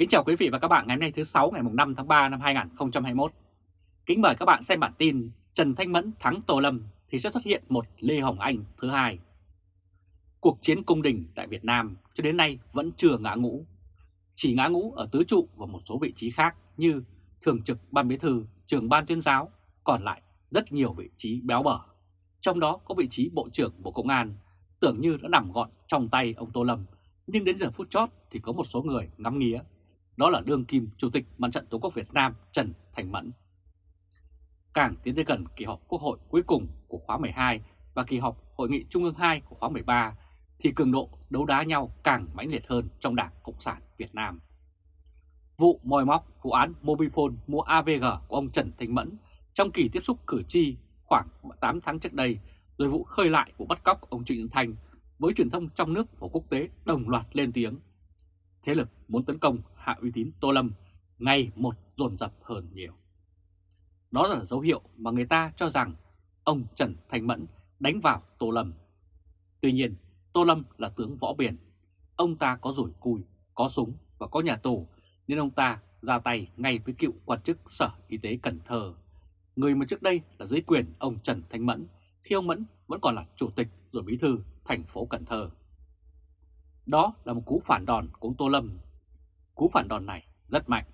Kính chào quý vị và các bạn ngày hôm nay thứ 6 ngày 5 tháng 3 năm 2021. Kính mời các bạn xem bản tin Trần Thanh Mẫn thắng Tô Lâm thì sẽ xuất hiện một Lê Hồng Anh thứ hai. Cuộc chiến cung đình tại Việt Nam cho đến nay vẫn chưa ngã ngũ. Chỉ ngã ngũ ở tứ trụ và một số vị trí khác như Thường trực Ban Bí Thư, Trường Ban Tuyên giáo, còn lại rất nhiều vị trí béo bở. Trong đó có vị trí Bộ trưởng Bộ Công an tưởng như đã nằm gọn trong tay ông Tô Lâm, nhưng đến giờ phút chót thì có một số người ngắm nghía đó là đương kim Chủ tịch Mặt trận Tổ quốc Việt Nam Trần Thành Mẫn. Càng tiến tới gần kỳ họp Quốc hội cuối cùng của khóa 12 và kỳ họp Hội nghị Trung ương 2 của khóa 13 thì cường độ đấu đá nhau càng mãnh liệt hơn trong Đảng Cộng sản Việt Nam. Vụ mòi móc vụ án Mobifone mua AVG của ông Trần Thành Mẫn trong kỳ tiếp xúc cử tri khoảng 8 tháng trước đây, rồi vụ khơi lại vụ bắt cóc ông Trịnh Thanh với truyền thông trong nước và quốc tế đồng loạt lên tiếng. Thế lực muốn tấn công hạ uy tín Tô Lâm ngày một dồn dập hơn nhiều. Đó là dấu hiệu mà người ta cho rằng ông Trần Thành Mẫn đánh vào Tô Lâm. Tuy nhiên, Tô Lâm là tướng võ biển. Ông ta có rủi cùi, có súng và có nhà tù nên ông ta ra tay ngay với cựu quan chức Sở Y tế Cần Thơ. Người mà trước đây là dưới quyền ông Trần Thanh Mẫn khi ông Mẫn vẫn còn là chủ tịch rồi bí thư thành phố Cần Thơ. Đó là một cú phản đòn của ông Tô Lâm Cú phản đòn này rất mạnh.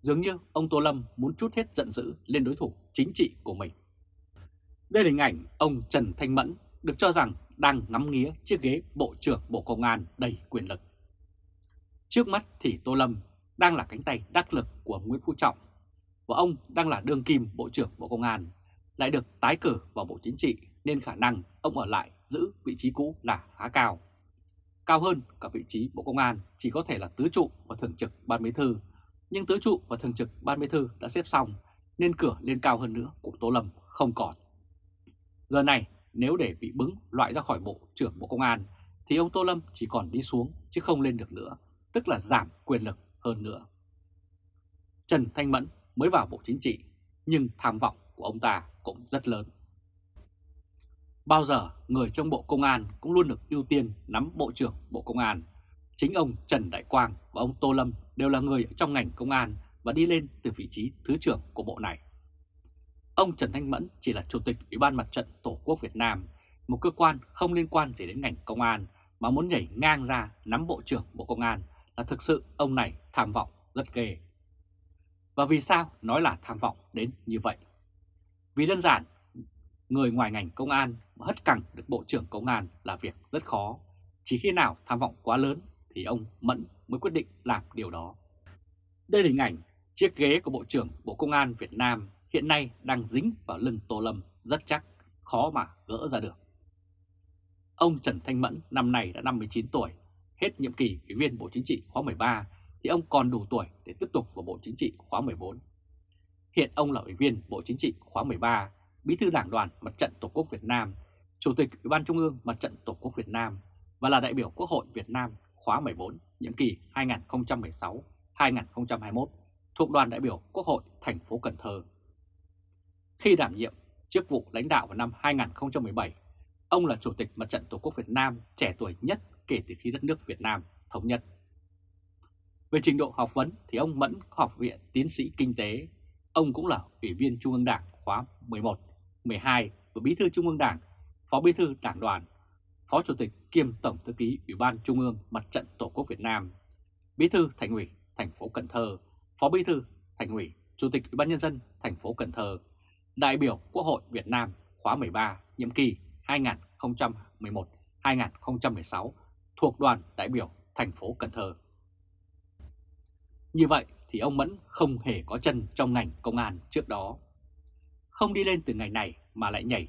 Dường như ông Tô Lâm muốn chút hết giận dữ lên đối thủ chính trị của mình. Đây là hình ảnh ông Trần Thanh Mẫn được cho rằng đang ngắm nghía chiếc ghế Bộ trưởng Bộ Công an đầy quyền lực. Trước mắt thì Tô Lâm đang là cánh tay đắc lực của Nguyễn Phú Trọng và ông đang là đương kim Bộ trưởng Bộ Công an, lại được tái cử vào Bộ Chính trị nên khả năng ông ở lại giữ vị trí cũ là khá cao cao hơn cả vị trí Bộ Công an chỉ có thể là tứ trụ và thường trực ban bí thư. Nhưng tứ trụ và thường trực ban bí thư đã xếp xong nên cửa lên cao hơn nữa của Tô Lâm không còn. Giờ này nếu để bị bứng loại ra khỏi Bộ trưởng Bộ Công an thì ông Tô Lâm chỉ còn đi xuống chứ không lên được nữa, tức là giảm quyền lực hơn nữa. Trần Thanh Mẫn mới vào Bộ Chính trị nhưng tham vọng của ông ta cũng rất lớn. Bao giờ người trong Bộ Công an cũng luôn được ưu tiên nắm Bộ trưởng Bộ Công an. Chính ông Trần Đại Quang và ông Tô Lâm đều là người trong ngành công an và đi lên từ vị trí Thứ trưởng của Bộ này. Ông Trần Thanh Mẫn chỉ là Chủ tịch Ủy ban Mặt trận Tổ quốc Việt Nam, một cơ quan không liên quan gì đến ngành công an mà muốn nhảy ngang ra nắm Bộ trưởng Bộ Công an là thực sự ông này tham vọng rất ghê. Và vì sao nói là tham vọng đến như vậy? Vì đơn giản người ngoài ngành công an mà hất cẳng được Bộ trưởng Công an là việc rất khó. Chỉ khi nào tham vọng quá lớn thì ông Mẫn mới quyết định làm điều đó. Đây là hình ảnh chiếc ghế của Bộ trưởng Bộ Công an Việt Nam hiện nay đang dính vào lưng Tô Lâm rất chắc, khó mà gỡ ra được. Ông Trần Thanh Mẫn năm nay đã 59 tuổi, hết nhiệm kỳ Ủy viên Bộ Chính trị khóa 13 thì ông còn đủ tuổi để tiếp tục vào Bộ Chính trị khóa 14. Hiện ông là Ủy viên Bộ Chính trị khóa 13 Bí thư Đảng đoàn Mặt trận Tổ quốc Việt Nam, Chủ tịch Ủy ban Trung ương Mặt trận Tổ quốc Việt Nam và là đại biểu Quốc hội Việt Nam khóa 14, nhiệm kỳ 2016-2021 thuộc đoàn đại biểu Quốc hội thành phố Cần Thơ. Khi đảm nhiệm chức vụ lãnh đạo vào năm 2017, ông là Chủ tịch Mặt trận Tổ quốc Việt Nam trẻ tuổi nhất kể từ khi đất nước Việt Nam thống nhất. Về trình độ học vấn thì ông Mẫn học viện tiến sĩ kinh tế, ông cũng là Ủy viên Trung ương Đảng khóa 11 12 và Bí thư Trung ương Đảng, Phó Bí thư Đảng đoàn, Phó Chủ tịch kiêm Tổng thư ký Ủy ban Trung ương Mặt trận Tổ quốc Việt Nam, Bí thư Thành ủy thành phố Cần Thơ, Phó Bí thư Thành ủy, Chủ tịch Ủy ban nhân dân thành phố Cần Thơ, đại biểu Quốc hội Việt Nam khóa 13, nhiệm kỳ 2011-2016 thuộc đoàn đại biểu thành phố Cần Thơ. Như vậy thì ông Mẫn không hề có chân trong ngành công an trước đó không đi lên từ ngày này mà lại nhảy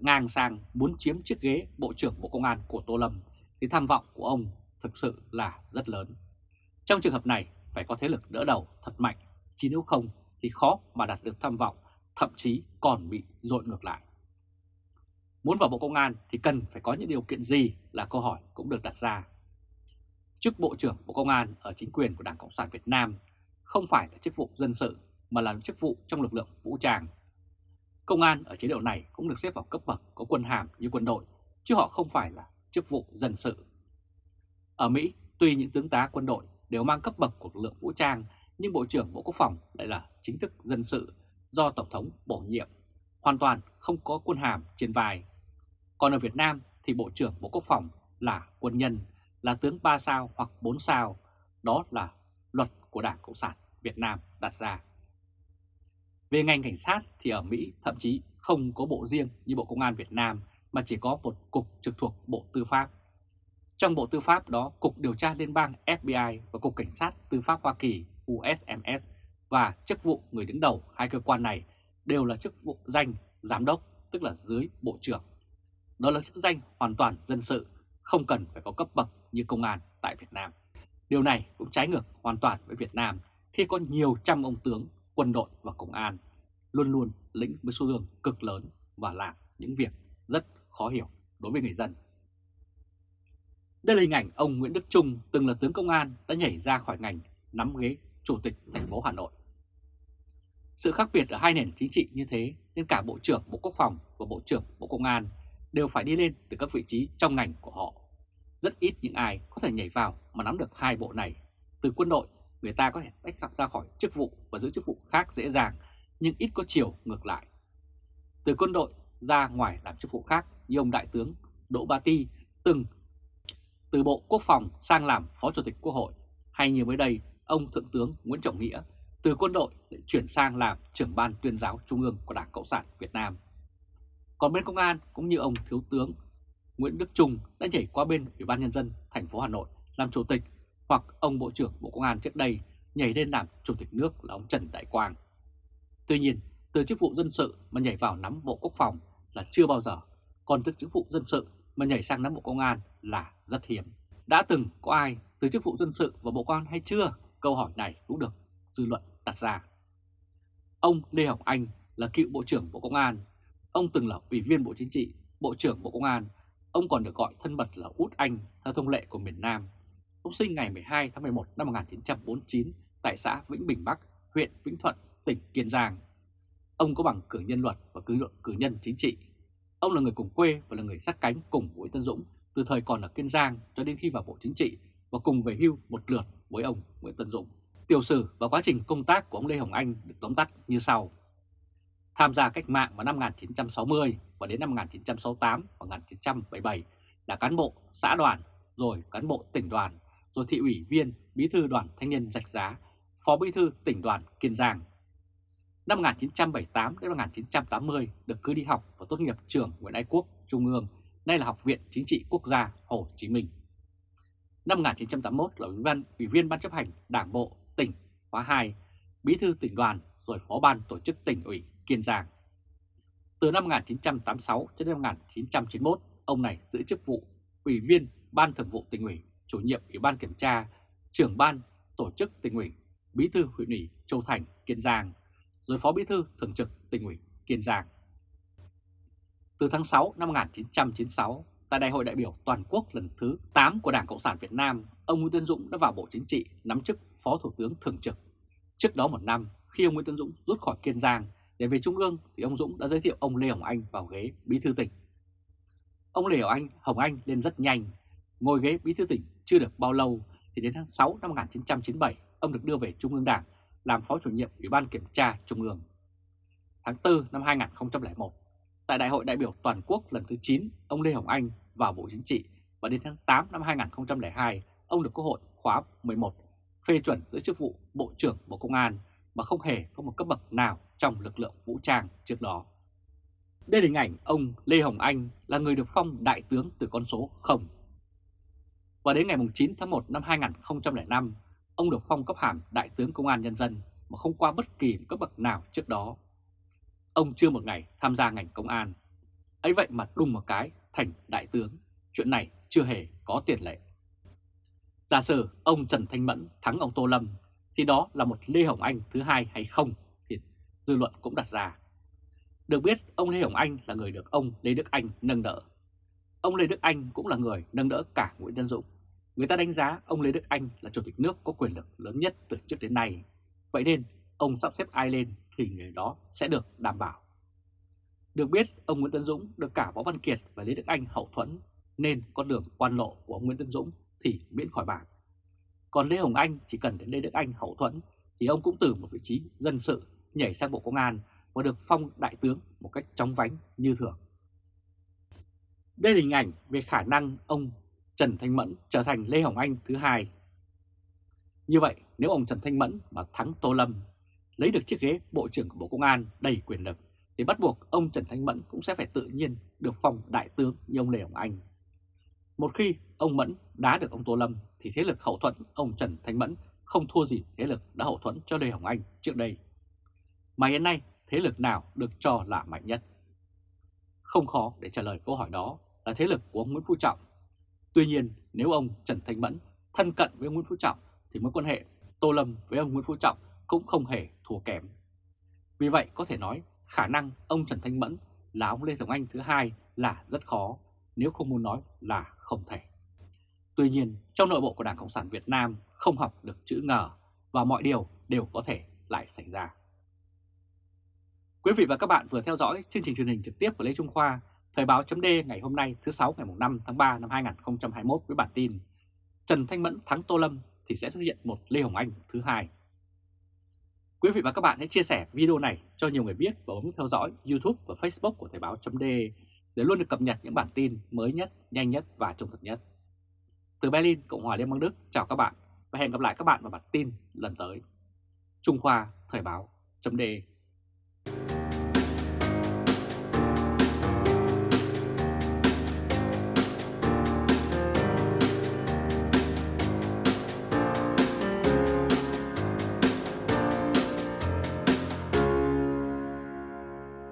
ngang sang muốn chiếm chiếc ghế Bộ trưởng Bộ Công an của Tô Lâm thì tham vọng của ông thực sự là rất lớn. Trong trường hợp này phải có thế lực đỡ đầu thật mạnh, chứ nếu không thì khó mà đạt được tham vọng, thậm chí còn bị dội ngược lại. Muốn vào Bộ Công an thì cần phải có những điều kiện gì là câu hỏi cũng được đặt ra. Chức Bộ trưởng Bộ Công an ở chính quyền của Đảng Cộng sản Việt Nam không phải là chức vụ dân sự mà là chức vụ trong lực lượng vũ trang Công an ở chế độ này cũng được xếp vào cấp bậc có quân hàm như quân đội, chứ họ không phải là chức vụ dân sự. Ở Mỹ, tuy những tướng tá quân đội đều mang cấp bậc của lực lượng vũ trang, nhưng Bộ trưởng Bộ Quốc phòng lại là chính thức dân sự do Tổng thống bổ nhiệm, hoàn toàn không có quân hàm trên vai. Còn ở Việt Nam thì Bộ trưởng Bộ Quốc phòng là quân nhân, là tướng 3 sao hoặc 4 sao, đó là luật của Đảng Cộng sản Việt Nam đặt ra. Về ngành cảnh sát thì ở Mỹ thậm chí không có bộ riêng như Bộ Công an Việt Nam mà chỉ có một cục trực thuộc Bộ Tư pháp. Trong Bộ Tư pháp đó, Cục Điều tra Liên bang FBI và Cục Cảnh sát Tư pháp Hoa Kỳ USMS và chức vụ người đứng đầu hai cơ quan này đều là chức vụ danh giám đốc, tức là dưới bộ trưởng. Đó là chức danh hoàn toàn dân sự, không cần phải có cấp bậc như công an tại Việt Nam. Điều này cũng trái ngược hoàn toàn với Việt Nam khi có nhiều trăm ông tướng, quân đội và công an luôn luôn lĩnh với số lượng cực lớn và làm những việc rất khó hiểu đối với người dân. Đây là hình ảnh ông Nguyễn Đức Trung từng là tướng công an đã nhảy ra khỏi ngành nắm ghế chủ tịch thành phố Hà Nội. Sự khác biệt ở hai nền chính trị như thế nên cả Bộ trưởng Bộ Quốc phòng và Bộ trưởng Bộ Công an đều phải đi lên từ các vị trí trong ngành của họ. Rất ít những ai có thể nhảy vào mà nắm được hai bộ này. Từ quân đội, người ta có thể tách ra khỏi chức vụ và giữ chức vụ khác dễ dàng, nhưng ít có chiều ngược lại. Từ quân đội ra ngoài làm chức vụ khác như ông Đại tướng Đỗ Ba Ti từng từ Bộ Quốc phòng sang làm Phó Chủ tịch Quốc hội, hay như mới đây ông Thượng tướng Nguyễn Trọng Nghĩa từ quân đội để chuyển sang làm trưởng ban tuyên giáo trung ương của Đảng Cộng sản Việt Nam. Còn bên công an cũng như ông Thiếu tướng Nguyễn Đức Trung đã nhảy qua bên Ủy ban Nhân dân thành phố Hà Nội làm chủ tịch hoặc ông Bộ trưởng Bộ Công an trước đây nhảy lên làm chủ tịch nước là ông Trần Đại Quang. Tuy nhiên, từ chức vụ dân sự mà nhảy vào nắm Bộ Quốc phòng là chưa bao giờ, còn từ chức vụ dân sự mà nhảy sang nắm Bộ Công an là rất hiếm. Đã từng có ai từ chức vụ dân sự vào Bộ Công an hay chưa? Câu hỏi này cũng được dư luận đặt ra. Ông Lê Hồng Anh là cựu Bộ trưởng Bộ Công an. Ông từng là Ủy viên Bộ Chính trị, Bộ trưởng Bộ Công an. Ông còn được gọi thân mật là Út Anh theo thông lệ của miền Nam. Ông sinh ngày 12 tháng 11 năm 1949 tại xã Vĩnh Bình Bắc, huyện Vĩnh Thuận, tỉnh Kiên Giang. Ông có bằng cử nhân luật và cử, cử nhân chính trị. Ông là người cùng quê và là người sát cánh cùng Nguyễn Tân Dũng từ thời còn ở Kiên Giang cho đến khi vào Bộ Chính trị và cùng về hưu một lượt với ông Nguyễn Tân Dũng. Tiểu sử và quá trình công tác của ông Lê Hồng Anh được tóm tắt như sau. Tham gia cách mạng vào năm 1960 và đến năm 1968 và 1977 là cán bộ xã đoàn, rồi cán bộ tỉnh đoàn, rồi thị ủy viên, bí thư đoàn thanh niên Rạch Giá, phó bí thư tỉnh đoàn Kiên Giang. Năm 1978 đến năm 1980 được cứ đi học và tốt nghiệp trường Nguyễn Ái Quốc Trung ương, nay là Học viện Chính trị Quốc gia Hồ Chí Minh. Năm 1981 là ủy viên, ủy viên Ban chấp hành Đảng Bộ tỉnh khóa 2, bí thư tỉnh đoàn rồi phó ban tổ chức tỉnh ủy Kiên Giang. Từ năm 1986 đến năm 1991, ông này giữ chức vụ ủy viên Ban Thường vụ tỉnh ủy, chủ nhiệm Ủy ban kiểm tra, trưởng ban tổ chức tỉnh ủy, bí thư huyện ủy Châu Thành, Kiên Giang, rồi phó bí thư thường trực tỉnh ủy Kiên Giang. Từ tháng 6 năm 1996, tại Đại hội đại biểu toàn quốc lần thứ 8 của Đảng Cộng sản Việt Nam, ông Nguyễn Tân Dũng đã vào Bộ Chính trị nắm chức Phó Thủ tướng Thường trực. Trước đó một năm, khi ông Nguyễn Tân Dũng rút khỏi Kiên Giang để về Trung ương thì ông Dũng đã giới thiệu ông Lê Hồng Anh vào ghế Bí thư tỉnh. Ông Lê Hồng Anh, Hồng Anh lên rất nhanh, ngồi ghế Bí thư tỉnh chưa được bao lâu thì đến tháng 6 năm 1997 ông được đưa về Trung ương Đảng làm Phó chủ nhiệm Ủy ban Kiểm tra Trung ương. Tháng 4 năm 2001, tại Đại hội đại biểu toàn quốc lần thứ 9, ông Lê Hồng Anh vào Bộ Chính trị và đến tháng 8 năm 2002, ông được Quốc hội khóa 11 phê chuẩn giữ chức vụ Bộ trưởng Bộ Công an mà không hề có một cấp bậc nào trong lực lượng vũ trang trước đó. Đây là hình ảnh ông Lê Hồng Anh là người được phong đại tướng từ con số 0. Và đến ngày 9 tháng 1 năm 2005, ông được phong cấp hàm đại tướng Công an Nhân dân mà không qua bất kỳ cấp bậc nào trước đó. Ông chưa một ngày tham gia ngành công an. ấy vậy mà đùng một cái thành đại tướng. Chuyện này chưa hề có tiền lệ. Giả sử ông Trần Thanh Mẫn thắng ông Tô Lâm, thì đó là một Lê Hồng Anh thứ hai hay không thì dư luận cũng đặt ra. Được biết, ông Lê Hồng Anh là người được ông Lê Đức Anh nâng đỡ. Ông Lê Đức Anh cũng là người nâng đỡ cả Nguyễn Tân Dũng. Người ta đánh giá ông Lê Đức Anh là chủ tịch nước có quyền lực lớn nhất từ trước đến nay. Vậy nên ông sắp xếp ai lên thì người đó sẽ được đảm bảo. Được biết, ông Nguyễn Tân Dũng được cả Võ Văn Kiệt và Lê Đức Anh hậu thuẫn, nên con đường quan lộ của ông Nguyễn Tân Dũng thì miễn khỏi bàn. Còn Lê Hồng Anh chỉ cần đến Lê Đức Anh hậu thuẫn thì ông cũng từ một vị trí dân sự nhảy sang Bộ Công an và được phong đại tướng một cách chóng vánh như thường. Đây là hình ảnh về khả năng ông Trần Thanh Mẫn trở thành Lê Hồng Anh thứ hai. Như vậy, nếu ông Trần Thanh Mẫn mà thắng Tô Lâm, lấy được chiếc ghế Bộ trưởng của Bộ Công an đầy quyền lực, thì bắt buộc ông Trần Thanh Mẫn cũng sẽ phải tự nhiên được phong đại tướng như ông Lê Hồng Anh. Một khi ông Mẫn đá được ông Tô Lâm thì thế lực hậu thuẫn ông Trần Thanh Mẫn không thua gì thế lực đã hậu thuẫn cho Lê Hồng Anh trước đây. Mà hiện nay thế lực nào được cho là mạnh nhất? Không khó để trả lời câu hỏi đó là thế lực của ông Nguyễn Phú Trọng. Tuy nhiên nếu ông Trần Thanh Mẫn thân cận với ông Nguyễn Phú Trọng thì mối quan hệ Tô Lâm với ông Nguyễn Phú Trọng cũng không hề thua kém. Vì vậy có thể nói khả năng ông Trần Thanh Mẫn là ông Lê Thống Anh thứ hai là rất khó, nếu không muốn nói là không thể. Tuy nhiên, trong nội bộ của Đảng Cộng sản Việt Nam không học được chữ ngờ và mọi điều đều có thể lại xảy ra. Quý vị và các bạn vừa theo dõi chương trình truyền hình trực tiếp của Lê Trung Khoa, Thời báo chấm ngày hôm nay thứ 6 ngày 5 tháng 3 năm 2021 với bản tin Trần Thanh Mẫn thắng Tô Lâm thì sẽ xuất hiện một Lê Hồng Anh thứ hai. Quý vị và các bạn hãy chia sẻ video này cho nhiều người biết và bấm theo dõi YouTube và Facebook của Thời báo chấm để luôn được cập nhật những bản tin mới nhất, nhanh nhất và trung thực nhất. Từ Berlin, Cộng hòa Liên bang Đức, chào các bạn và hẹn gặp lại các bạn vào bản tin lần tới. Trung Khoa Thời báo chấm